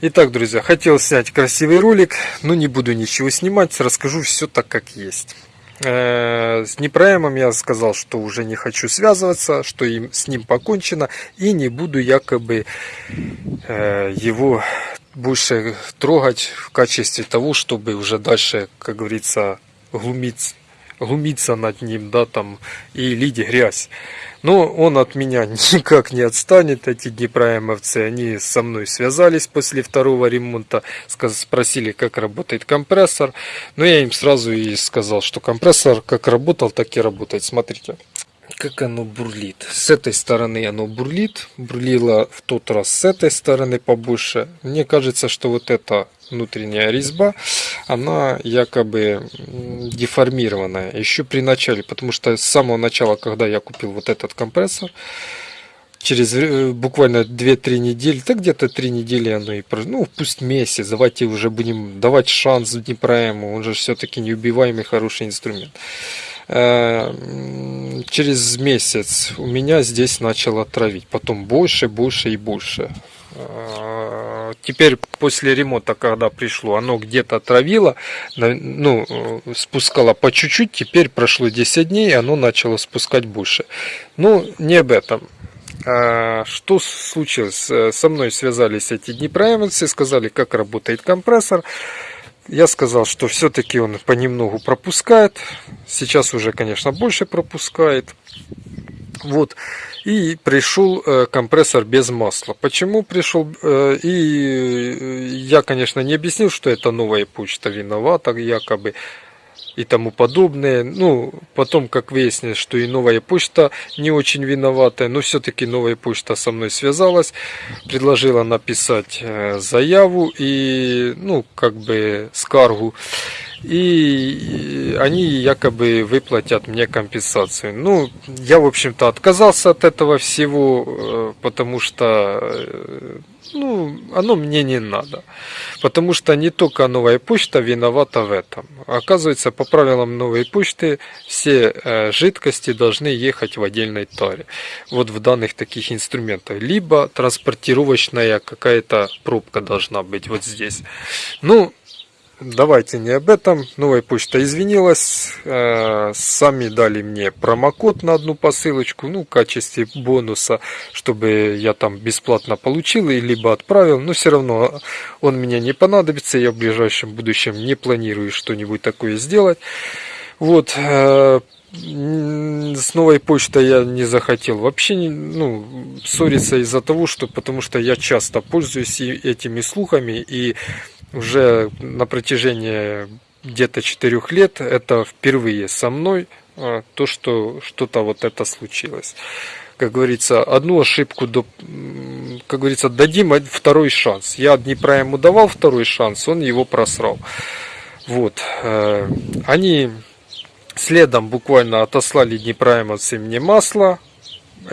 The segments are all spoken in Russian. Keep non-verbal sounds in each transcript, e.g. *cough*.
Итак, друзья, хотел снять красивый ролик, но не буду ничего снимать, расскажу все так, как есть. Э, с Непроемом я сказал, что уже не хочу связываться, что им, с ним покончено, и не буду якобы э, его больше трогать в качестве того, чтобы уже дальше, как говорится, глумиться, глумиться над ним, да, там, и лить грязь. Но он от меня *laughs* никак не отстанет, эти днепроемовцы, они со мной связались после второго ремонта, спросили, как работает компрессор. Но я им сразу и сказал, что компрессор как работал, так и работает. Смотрите как оно бурлит. С этой стороны оно бурлит, бурлило в тот раз с этой стороны побольше. Мне кажется, что вот эта внутренняя резьба, она якобы деформированная. Еще при начале, потому что с самого начала, когда я купил вот этот компрессор, через э, буквально 2-3 недели, так где-то 3 недели оно и ну пусть месяц, давайте уже будем давать шанс Днепроэму, он же все-таки неубиваемый хороший инструмент. Э, через месяц у меня здесь начало травить. Потом больше, больше и больше. Э, теперь после ремонта, когда пришло, оно где-то травило, ну, спускало по чуть-чуть. Теперь прошло 10 дней, и оно начало спускать больше. Ну, не об этом. Что случилось? Со мной связались эти днепроемцы, сказали, как работает компрессор. Я сказал, что все-таки он понемногу пропускает. Сейчас уже, конечно, больше пропускает. Вот. И пришел э, компрессор без масла. Почему пришел? Э, и я, конечно, не объяснил, что это новая почта виновата, якобы и тому подобное. Ну, потом, как выяснилось, что и новая почта не очень виноватая, но все-таки новая почта со мной связалась, предложила написать э, заяву и, ну, как бы скаргу. И они якобы выплатят мне компенсацию. Ну, я, в общем-то, отказался от этого всего, э, потому что э, ну, оно мне не надо. Потому что не только новая почта виновата в этом. Оказывается, по правилам новой почты все э, жидкости должны ехать в отдельной таре. Вот в данных таких инструментах. Либо транспортировочная какая-то пробка должна быть вот здесь. Ну, давайте не об этом. Новая почта извинилась. Э, сами дали мне промокод на одну посылочку. Ну, в качестве бонуса, чтобы я там бесплатно получил и либо отправил. Но все равно он мне не понадобится. Я в ближайшем будущем не планирую что-нибудь такое сделать. Вот. Э, с новой почтой я не захотел вообще ну, ссориться из-за того, что потому что я часто пользуюсь этими слухами и уже на протяжении где-то четырех лет это впервые со мной а, то, что что-то вот это случилось. Как говорится, одну ошибку, до, как говорится, дадим второй шанс. Я Днепра ему давал второй шанс, он его просрал. Вот. Э, они следом буквально отослали Днепроемовцы мне масло,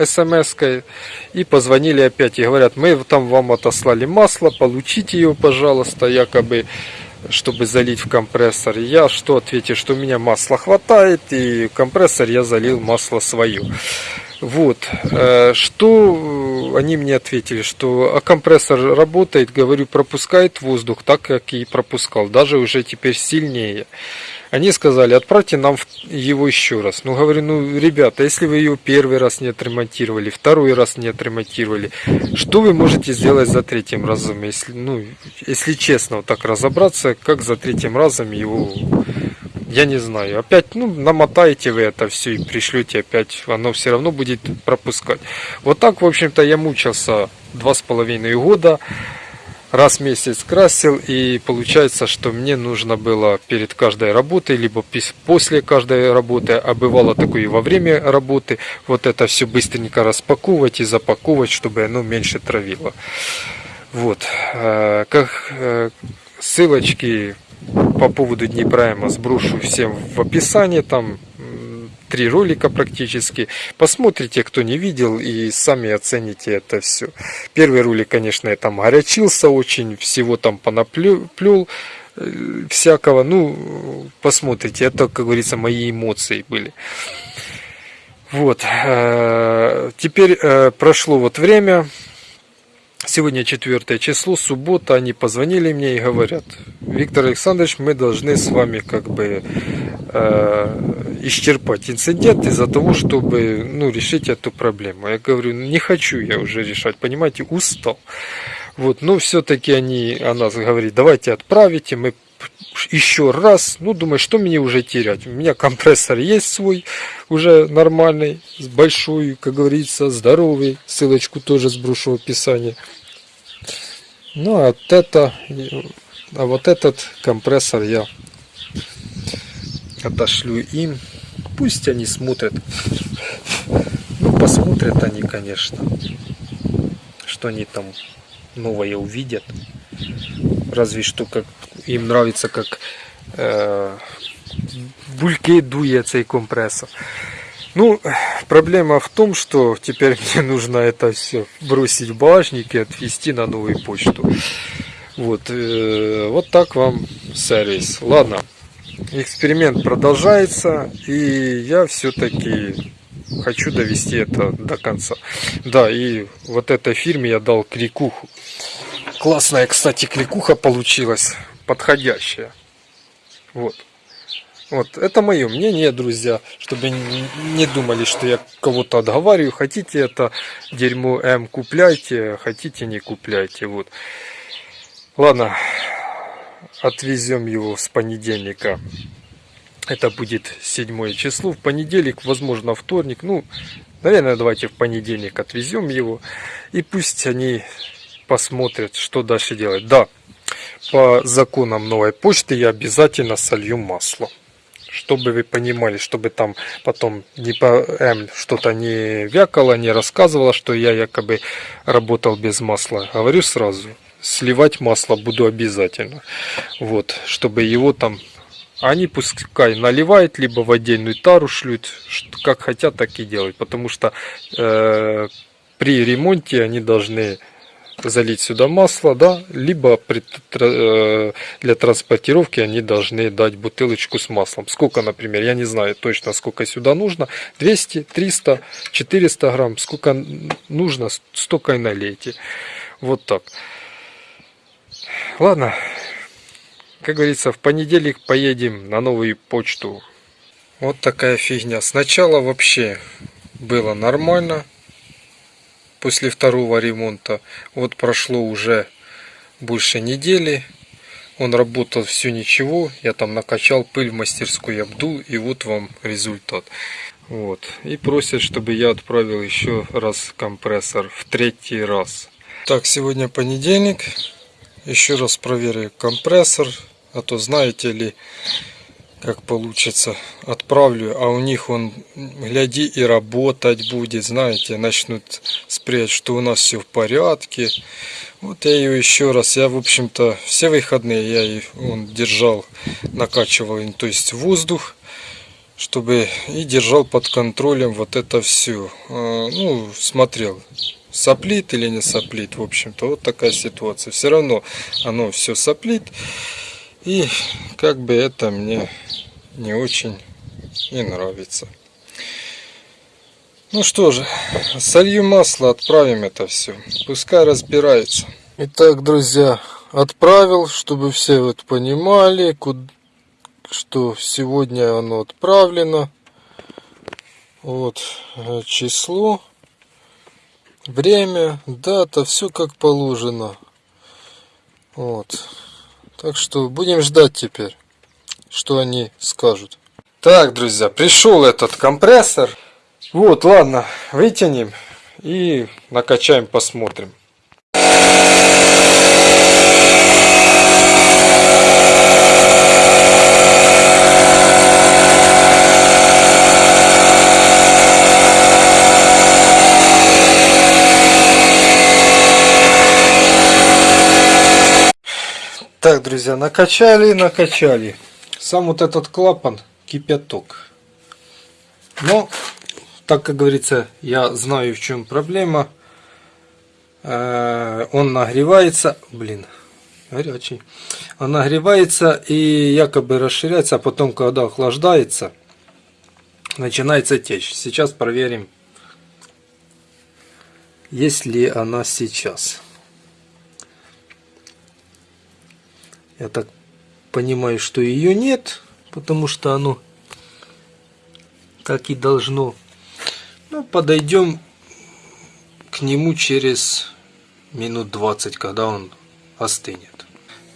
смс-кой и позвонили опять и говорят, мы там вам отослали масло, получите его, пожалуйста, якобы чтобы залить в компрессор. Я что ответил, что у меня масла хватает, и компрессор я залил масло свое. Вот, э, что они мне ответили, что а компрессор работает, говорю, пропускает воздух так, как и пропускал, даже уже теперь сильнее. Они сказали, отправьте нам его еще раз. Ну, говорю, ну, ребята, если вы ее первый раз не отремонтировали, второй раз не отремонтировали, что вы можете сделать за третьим разом? Если, ну, если честно вот так разобраться, как за третьим разом его я не знаю. Опять, ну, намотаете вы это все и пришлете опять, оно все равно будет пропускать. Вот так, в общем-то, я мучился два с половиной года раз в месяц красил и получается, что мне нужно было перед каждой работой, либо после каждой работы, а бывало такое и во время работы, вот это все быстренько распаковывать и запаковывать, чтобы оно меньше травило. Вот. Э, как э, ссылочки по поводу Днепрайма сброшу всем в описании, там три ролика практически. Посмотрите, кто не видел, и сами оцените это все. Первый ролик, конечно, я там горячился очень, всего там понаплел, э, всякого. Ну, посмотрите, это, как говорится, мои эмоции были. Вот. Э, теперь э, прошло вот время. Сегодня 4 число, суббота, они позвонили мне и говорят, Виктор Александрович, мы должны с вами как бы э, исчерпать инцидент из-за того, чтобы ну, решить эту проблему. Я говорю, не хочу я уже решать, понимаете, устал. Вот, но все-таки они, она говорит, давайте отправите, мы еще раз, ну, думаю, что мне уже терять? У меня компрессор есть свой, уже нормальный, большой, как говорится, здоровый. Ссылочку тоже сброшу в описании. Ну, а вот это, а вот этот компрессор я отошлю им. Пусть они смотрят. Ну, посмотрят они, конечно, что они там новое увидят. Разве что как им нравится, как э, бульки дує цей компрессор. Ну, проблема в том, что теперь мне нужно это все бросить в багажник и отвезти на новую почту. Вот, э, вот так вам сервис. Ладно, эксперимент продолжается, и я все-таки хочу довести это до конца. Да, и вот этой фирме я дал крикуху. Классная, кстати, кликуха получилась, подходящая. Вот. Вот, это мое мнение, друзья, чтобы не думали, что я кого-то отговариваю. Хотите это дерьмо М купляйте, хотите не купляйте. Вот. Ладно, отвезем его с понедельника. Это будет седьмое число. В понедельник, возможно, вторник. Ну, наверное, давайте в понедельник отвезем его. И пусть они посмотрят, что дальше делать. Да, по законам новой почты я обязательно солью масло чтобы вы понимали, чтобы там потом не по М что-то не вякало, не рассказывало, что я якобы работал без масла. Говорю сразу, сливать масло буду обязательно. Вот, чтобы его там они пускай наливают, либо в отдельную тару шлют, как хотят, так и делают. Потому что э, при ремонте они должны залить сюда масло, да, либо при, э, для транспортировки они должны дать бутылочку с маслом. Сколько, например, я не знаю точно, сколько сюда нужно. 200, 300, 400 грамм. Сколько нужно, столько и налейте. Вот так. Ладно. Как говорится, в понедельник поедем на новую почту. Вот такая фигня. Сначала вообще было нормально после второго ремонта. Вот прошло уже больше недели. Он работал все ничего. Я там накачал пыль в мастерской, обдул. И вот вам результат. Вот. И просят, чтобы я отправил еще раз компрессор в третий раз. Так, сегодня понедельник. Еще раз проверю компрессор. А то знаете ли, как получится. Отправлю, а у них он, гляди, и работать будет, знаете, начнут спрятать, что у нас все в порядке. Вот я ее еще раз, я, в общем-то, все выходные я и он держал, накачивал, то есть воздух, чтобы и держал под контролем вот это все. А, ну, смотрел, соплит или не соплит, в общем-то, вот такая ситуация. Все равно оно все соплит. И как бы это мне не очень и нравится. Ну что же, солью масло, отправим это все. Пускай разбирается. Итак, друзья, отправил, чтобы все вот понимали, что сегодня оно отправлено. Вот э, число, время, дата, все как положено. Вот. Так что будем ждать теперь что они скажут. Так, друзья, пришел этот компрессор. Вот, ладно, вытянем и накачаем, посмотрим. Так, друзья, накачали, накачали сам вот этот клапан кипяток. Но, так как говорится, я знаю в чем проблема. Э, он нагревается, блин, горячий. Он нагревается и якобы расширяется, а потом, когда охлаждается, начинается течь. Сейчас проверим, есть ли она сейчас. Я так понимаю, что ее нет, потому что оно так и должно. Ну, подойдем к нему через минут 20, когда он остынет.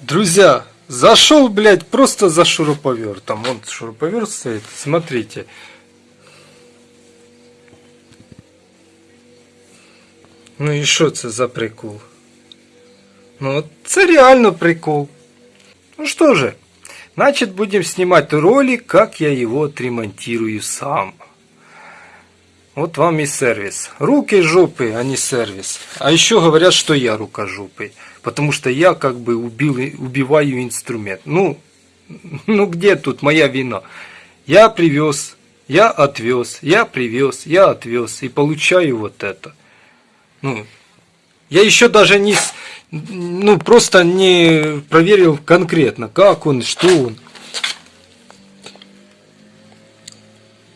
Друзья, зашел, блядь, просто за шуруповертом. Вон шуруповерт стоит, смотрите. Ну і що це за прикол? Ну, це реально прикол. Ну что же, значит будем снимать ролик, как я его отремонтирую сам. Вот вам и сервис. Руки жопы, а не сервис. А еще говорят, что я рукожопый. Потому что я как бы убил, убиваю инструмент. Ну, ну где тут моя вина? Я привез, я отвез, я привез, я отвез. И получаю вот это. Ну, я еще даже не, ну, просто не проверил конкретно, как он, что он.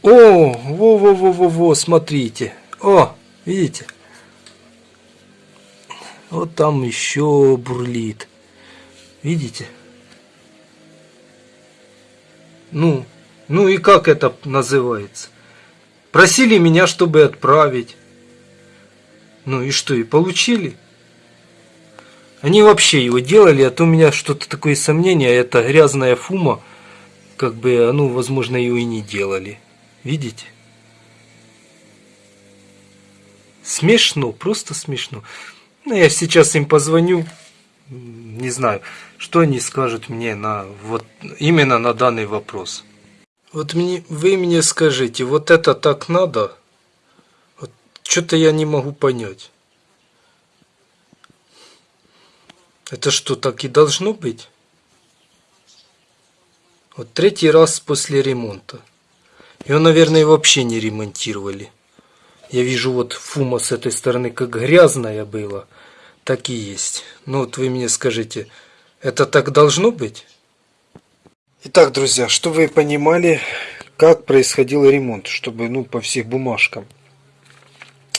О, во-во-во-во-во, смотрите. О, видите? Вот там еще бурлит. Видите? Ну, ну и как это называется? Просили меня, чтобы отправить. Ну и что, и получили? Они вообще его делали, а то у меня что-то такое сомнение, это грязная фума, как бы, ну, возможно, ее и не делали. Видите? Смешно, просто смешно. Ну, я сейчас им позвоню, не знаю, что они скажут мне на вот именно на данный вопрос. Вот мне, вы мне скажите, вот это так надо? Вот, что-то я не могу понять. Это что, так и должно быть? Вот третий раз после ремонта. Его, наверное, вообще не ремонтировали. Я вижу, вот фума с этой стороны как грязная была. Так и есть. Ну вот вы мне скажите, это так должно быть? Итак, друзья, чтобы вы понимали, как происходил ремонт, чтобы, ну, по всех бумажкам.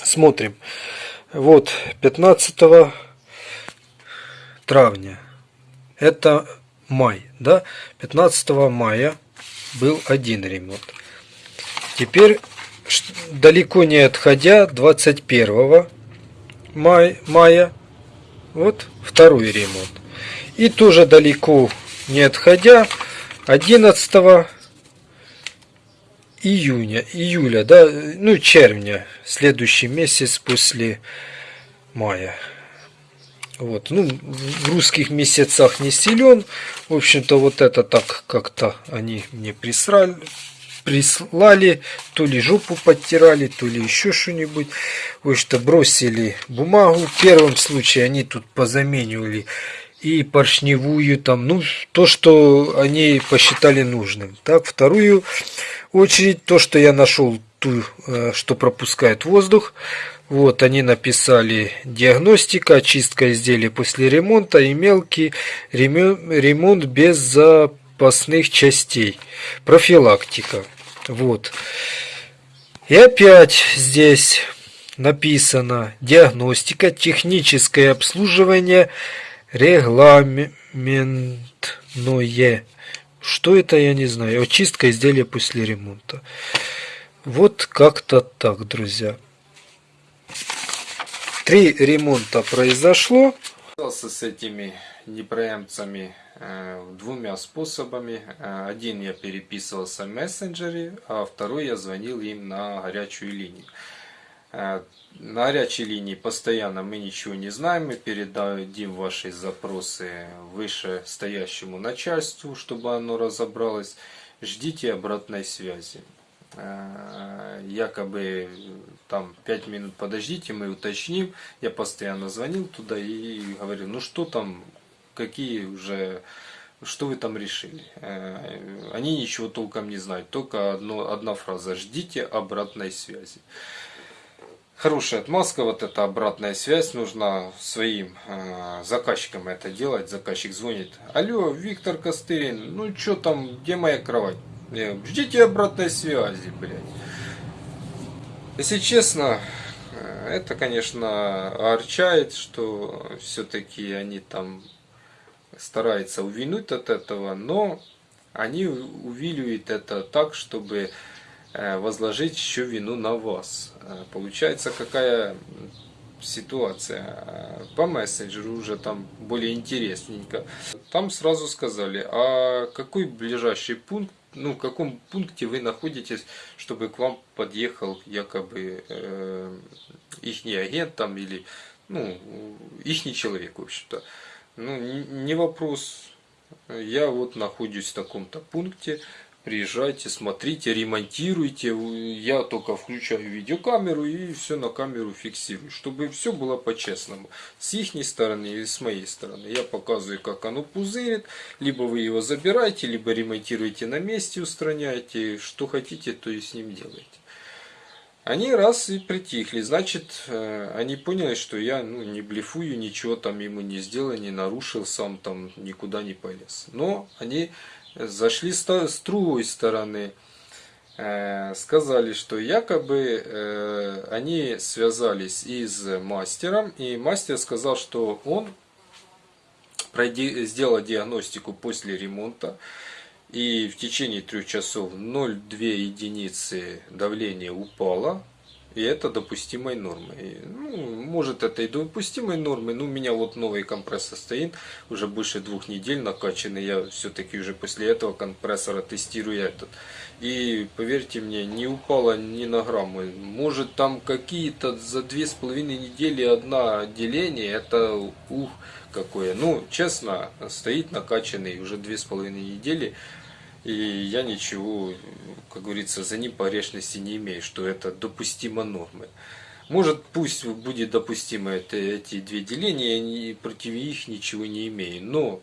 Смотрим. Вот, 15 травня. Это май, да? 15 мая был один ремонт. Теперь, далеко не отходя, 21 мая, мая вот второй ремонт. И тоже далеко не отходя, 11 июня, июля, да, ну червня, следующий месяц после мая. Вот, ну, в русских месяцах не силен. В общем-то, вот это так как-то они мне присрали, прислали, то ли жопу подтирали, то ли еще что-нибудь. В общем-то, бросили бумагу. В первом случае они тут позаменивали и поршневую там, ну, то, что они посчитали нужным. Так, вторую очередь, то, что я нашел, ту, э, что пропускает воздух, вот они написали диагностика, очистка изделий после ремонта и мелкий ремонт без запасных частей. Профилактика. Вот. И опять здесь написано диагностика, техническое обслуживание, регламентное. Что это, я не знаю. Очистка изделия после ремонта. Вот как-то так, друзья. Три ремонта произошло. С этими непреемцами э, двумя способами. Э, один я переписывался в мессенджере, а второй я звонил им на горячую линию. Э, на горячей линии постоянно мы ничего не знаем, мы передадим ваши запросы выше стоящему начальству, чтобы оно разобралось. Ждите обратной связи. Э, якобы там 5 минут подождите, мы уточним. Я постоянно звонил туда и говорил, ну что там, какие уже, что вы там решили. Э, они ничего толком не знают, только одно, одна фраза, ждите обратной связи. Хорошая отмазка, вот эта обратная связь, нужно своим э, заказчикам это делать. Заказчик звонит, алло, Виктор Костырин, ну что там, где моя кровать? Ждите обратной связи, блядь. Если честно, это, конечно, орчает, что все-таки они там старается увильнуть от этого, но они увиливают это так, чтобы э, возложить еще вину на вас. Э, Получается, какая ситуация. Э, По мессенджеру уже там более интересненько. Там сразу сказали, а какой ближайший пункт, ну в каком пункте вы находитесь, чтобы к вам подъехал якобы э, ихний агент там или ну ихний человек в общем-то. Ну не вопрос. Я вот нахожусь в таком-то пункте, приезжайте, смотрите, ремонтируйте. Я только включаю видеокамеру и все на камеру фиксирую, чтобы все было по-честному. С их стороны и с моей стороны. Я показываю, как оно пузырит. Либо вы его забираете, либо ремонтируете на месте, устраняете. Что хотите, то и с ним делаете. Они раз и притихли, значит, э, они поняли, что я ну, не блефую, ничего там ему не сделал, не нарушил, сам там никуда не полез. Но они зашли с другой стороны, э, сказали, что якобы э, они связались и с мастером, и мастер сказал, что он сделал диагностику после ремонта, и в течение трех часов 0,2 единицы давления упало, и это допустимой нормой. Ну, может это и допустимой нормой, но у меня вот новый компрессор стоит, уже больше двух недель накачанный, я все-таки уже после этого компрессора тестирую этот. И поверьте мне, не упало ни на грамм. Может там какие-то за две с половиной недели одна деление, это ух какое. Ну, честно, стоит накачанный уже две с половиной недели. И я ничего, как говорится, за ним погрешности не имею, что это допустимо нормы. Может, пусть будет допустимо это, эти две деления, я против них ничего не имею. Но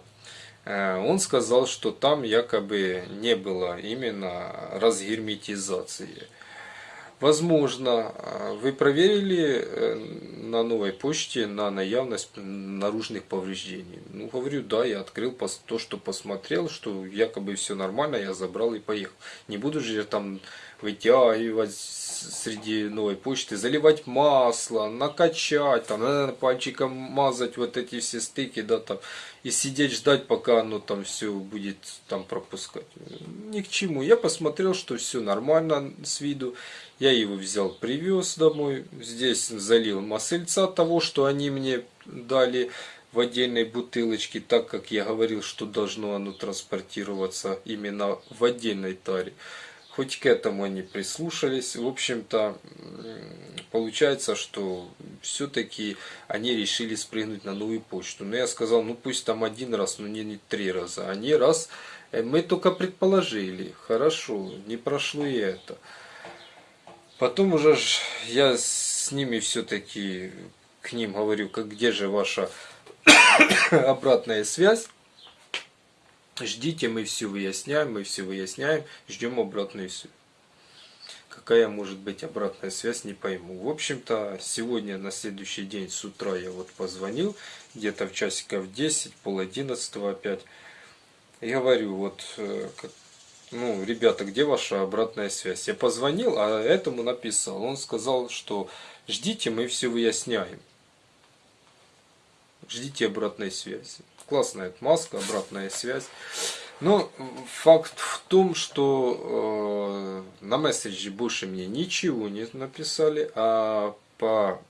э, он сказал, что там якобы не было именно разгерметизации. Возможно, э, вы проверили э, на новой почте на наявность наружных повреждений. Ну, говорю, да, я открыл то, что посмотрел, что якобы все нормально, я забрал и поехал. Не буду же я там вытягивать среди новой почты, заливать масло, накачать, там, пальчиком мазать вот эти все стыки, да, там, и сидеть ждать, пока оно там все будет там пропускать. Ни к чему. Я посмотрел, что все нормально с виду. Я его взял, привез домой. Здесь залил масельца того, что они мне дали в отдельной бутылочке, так как я говорил, что должно оно транспортироваться именно в отдельной таре. Хоть к этому они прислушались. В общем-то, получается, что все-таки они решили спрыгнуть на новую почту. Но я сказал, ну пусть там один раз, но не, не три раза. Они раз, э, мы только предположили. Хорошо, не прошло и это. Потом уже я с ними все-таки к ним говорю, как где же ваша *coughs* обратная связь. Ждите, мы все выясняем, мы все выясняем, ждем обратную связь. Какая может быть обратная связь, не пойму. В общем-то, сегодня на следующий день с утра я вот позвонил, где-то в часиков 10, пол 11 опять. И говорю, вот, э, ну, ребята, где ваша обратная связь? Я позвонил, а этому написал. Он сказал, что ждите, мы все выясняем. Ждите обратной связи классная отмазка, обратная связь. Но факт в том, что э, на месседже больше мне ничего не написали, а по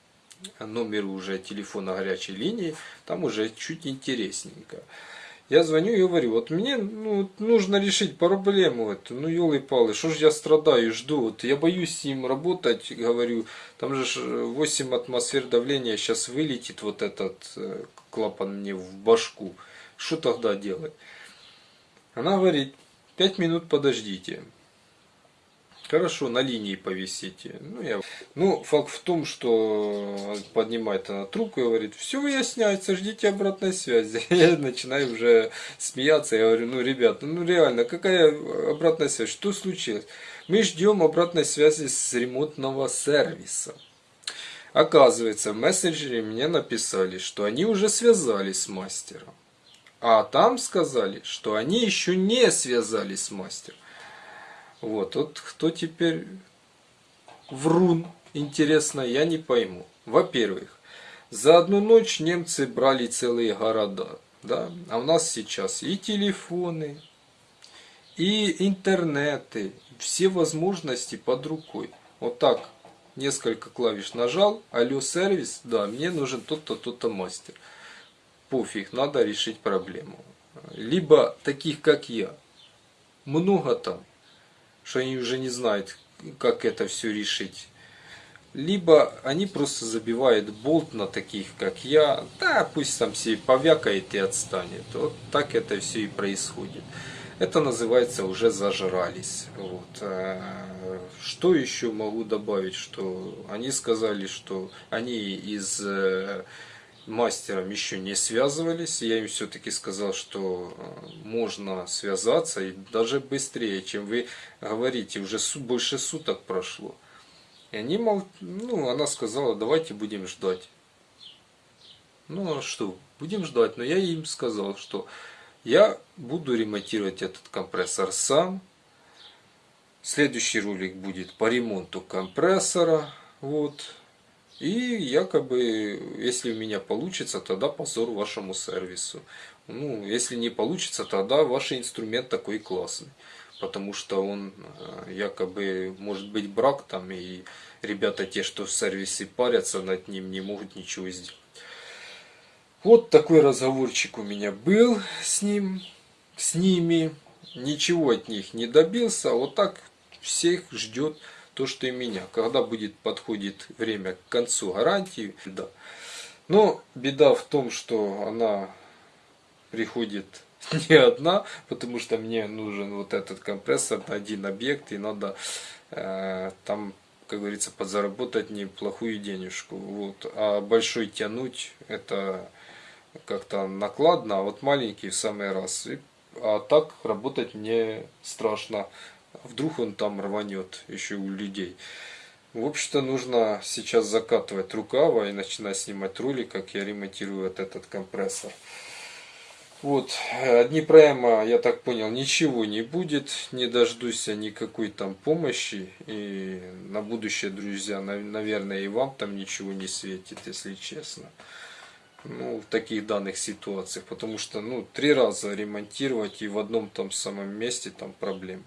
номеру уже телефона горячей линии там уже чуть интересненько. Я звоню и говорю, вот мне ну, нужно решить проблему эту, ну елы-палы, что ж я страдаю, жду, вот я боюсь с ним работать, говорю, там же 8 атмосфер давления сейчас вылетит вот этот э, клапан мне в башку, что тогда делать? Она говорит, 5 минут подождите. Хорошо, на линии повисите. Ну, я... ну, факт в том, что поднимает она трубку и говорит, все выясняется, ждите обратной связи. *laughs* Я начинаю уже смеяться, я говорю, ну, ребята, ну реально, какая обратная связь, что случилось? Мы ждем обратной связи с ремонтного сервиса. Оказывается, в мессенджере мне написали, что они уже связались с мастером. А там сказали, что они еще не связались с мастером. Вот, вот кто теперь врун, интересно, я не пойму. Во-первых, за одну ночь немцы брали целые города. Да? А у нас сейчас и телефоны, и интернеты, все возможности под рукой. Вот так несколько клавиш нажал, алло, сервис, да, мне нужен тот-то, тот-то мастер. Пофиг, надо решить проблему. Либо таких, как я, много там, что они уже не знают, как это все решить. Либо они просто забивают болт на таких, как я. Да, пусть там все повякает и отстанет. Вот так это все и происходит. Это называется уже зажрались. Вот. Э, что еще могу добавить? Что они сказали, что они из э, мастером еще не связывались. Я им все-таки сказал, что э, можно связаться и даже быстрее, чем вы говорите. Уже больше суток прошло. И они мол, ну, она сказала, давайте будем ждать. Ну а что, будем ждать. Но я им сказал, что я буду ремонтировать этот компрессор сам. Следующий ролик будет по ремонту компрессора. Вот. И якобы, если у меня получится, тогда позор вашему сервису. Ну, если не получится, тогда ваш инструмент такой классный. Потому что он э, якобы может быть брак там, и ребята те, что в сервисе парятся над ним, не могут ничего сделать. Вот такой разговорчик у меня был с ним, с ними. Ничего от них не добился. Вот так всех ждет то, что и меня. Когда будет подходит время к концу гарантии, да. Но беда в том, что она приходит *laughs* не одна, потому что мне нужен вот этот компрессор на один объект, и надо э, там, как говорится, подзаработать неплохую денежку. Вот. А большой тянуть, это как-то накладно, а вот маленький в самый раз. И, а так работать мне страшно. Вдруг он там рванет еще у людей. В общем-то, нужно сейчас закатывать рукава и начинать снимать ролик, как я ремонтирую вот этот компрессор. Вот, одни прямо, я так понял, ничего не будет, не дождусь никакой там помощи. И на будущее, друзья, наверное, и вам там ничего не светит, если честно ну, в таких данных ситуациях, потому что, ну, три раза ремонтировать и в одном том самом месте там проблема.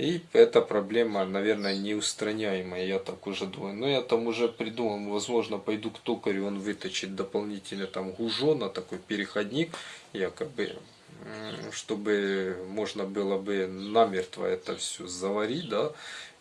И эта проблема, наверное, неустраняемая, я так уже думаю. Но я там уже придумал, возможно, пойду к токарю, он выточит дополнительно там гужона, такой переходник, якобы, чтобы можно было бы намертво это все заварить, да,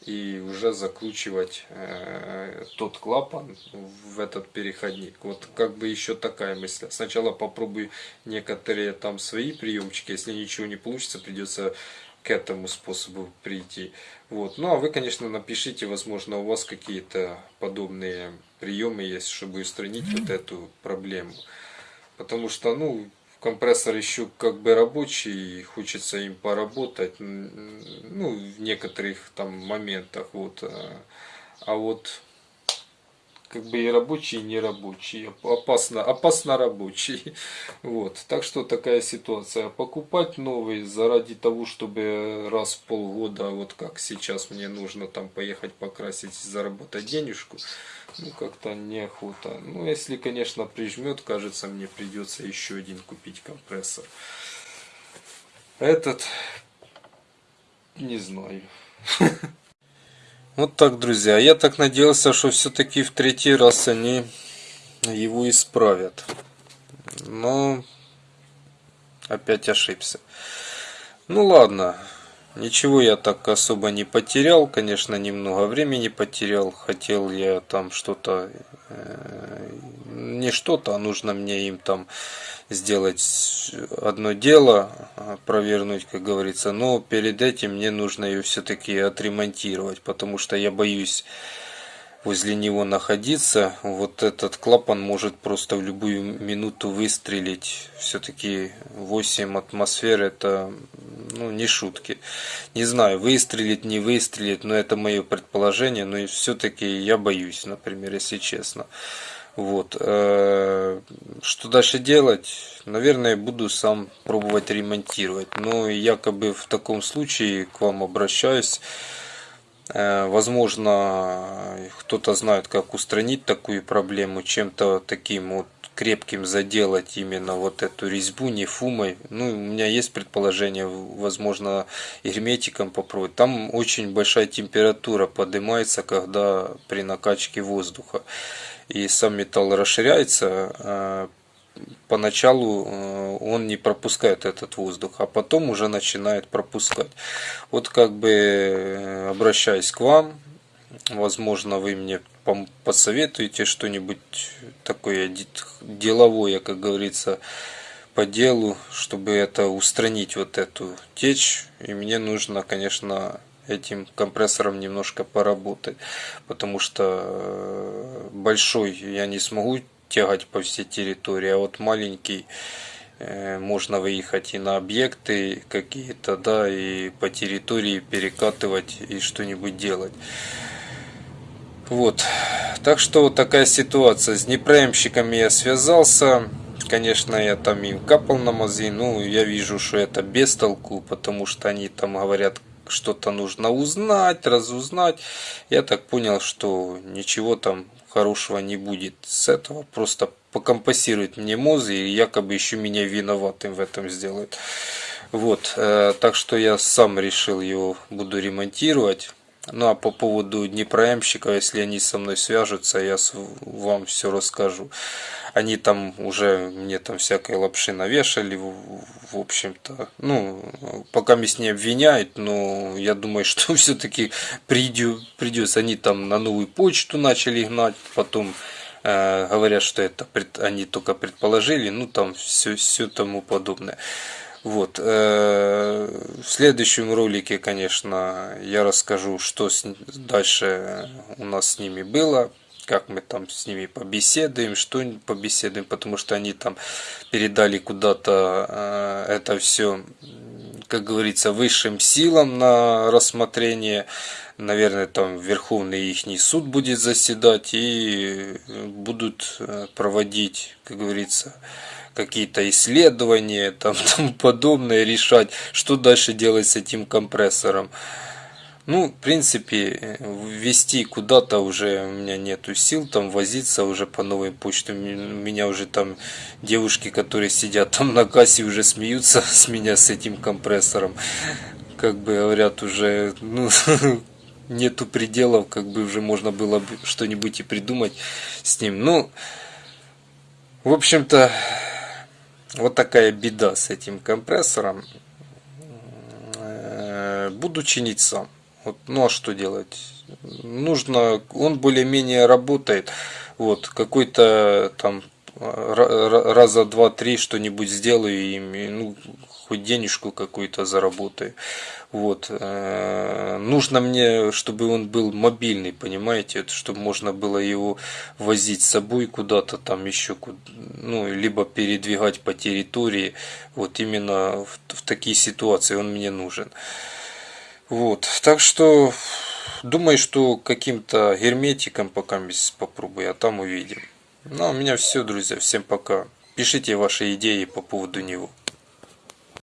и уже закручивать э, тот клапан в этот переходник. Вот как бы еще такая мысль. Сначала попробую некоторые там свои приемчики, если ничего не получится, придется к этому способу прийти. Вот. Ну а вы, конечно, напишите, возможно, у вас какие-то подобные приемы есть, чтобы устранить вот эту проблему. Потому что, ну, компрессор еще как бы рабочий, хочется им поработать, ну, в некоторых там моментах, вот. А, а вот как бы и рабочий, и не рабочий, опасно, опасно рабочий. *laughs* Вот, так что такая ситуация. Покупать новый заради того, чтобы раз в полгода, вот как сейчас мне нужно там поехать покрасить, заработать денежку, ну как-то неохота. Ну если, конечно, прижмет, кажется, мне придется еще один купить компрессор. Этот, не знаю. *laughs* Вот так, друзья. Я так надеялся, что все-таки в третий раз они его исправят. Но опять ошибся. Ну ладно. Ничего я так особо не потерял. Конечно, немного времени потерял. Хотел я там что-то... Э, не что-то, а нужно мне им там сделать одно дело, провернуть, как говорится, но перед этим мне нужно ее все-таки отремонтировать, потому что я боюсь возле него находиться. Вот этот клапан может просто в любую минуту выстрелить. Все-таки 8 атмосфер это ну, не шутки. Не знаю, выстрелит, не выстрелит, но это мое предположение, но все-таки я боюсь, например, если честно. Вот. Э, что дальше делать? Наверное, буду сам пробовать ремонтировать. Но якобы в таком случае к вам обращаюсь. Э, возможно, кто-то знает, как устранить такую проблему чем-то таким вот, крепким заделать именно вот эту резьбу не фумой. Ну, у меня есть предположение, возможно, герметиком попробовать. Там очень большая температура поднимается, когда при накачке воздуха. И сам металл расширяется, а поначалу э, он не пропускает этот воздух, а потом уже начинает пропускать. Вот как бы э, обращаясь к вам, возможно вы мне посоветуете что-нибудь такое деловое, как говорится, по делу, чтобы это устранить вот эту течь. И мне нужно, конечно, этим компрессором немножко поработать, потому что э, большой я не смогу тягать по всей территории, а вот маленький э, можно выехать и на объекты какие-то, да, и по территории перекатывать и что-нибудь делать. Вот. Так что вот такая ситуация. С неправильщиками я связался. Конечно, я там им капал на мозги. Ну, я вижу, что это без толку, потому что они там говорят, что-то нужно узнать, разузнать. Я так понял, что ничего там хорошего не будет с этого. Просто покомпасирует мне мозг и якобы еще меня виноватым в этом сделает. Вот, э, так что я сам решил его буду ремонтировать. Ну а по поводу Днепроемщика, если они со мной свяжутся, я вам все расскажу. Они там уже мне там всякой лапши навешали, в, общем-то. Ну, пока меня не обвиняют, но я думаю, *laughs* что все-таки придется. Они там на новую почту начали гнать, потом э, говорят, что это они только предположили, ну там все, все тому подобное. Вот. Э, в следующем ролике, конечно, я расскажу, что дальше у нас с ними было, как мы там с ними побеседуем, что побеседуем, потому что они там передали куда-то э, это все, как говорится, высшим силам на рассмотрение. Наверное, там Верховный их суд будет заседать и будут э, проводить, как говорится, какие-то исследования, *laughs* там тому подобное, решать, что дальше делать с этим компрессором. Ну, в принципе, ввести куда-то уже у меня нету сил, там возиться уже по новой почте. У меня уже там девушки, которые сидят там на кассе, уже смеются *laughs* с меня с этим компрессором. Как бы говорят уже, ну, *laughs* нету пределов, как бы уже можно было бы что-нибудь и придумать с ним. Ну, в общем-то, вот такая беда с этим компрессором. Э, буду чинить сам. Вот, ну а что делать? Нужно, он более-менее работает. Вот, какой-то там раза два-три что-нибудь сделаю им, ну, хоть денежку какую-то заработаю. Вот. Э, нужно мне, чтобы он был мобильный, понимаете, чтобы можно было его возить с собой куда-то там еще, ну, либо передвигать по территории. Вот именно в, в такие ситуации он мне нужен. Вот. Так что думаю, что каким-то герметиком пока попробую, а там увидим. Ну, а у меня все, друзья. Всем пока. Пишите ваши идеи по поводу него.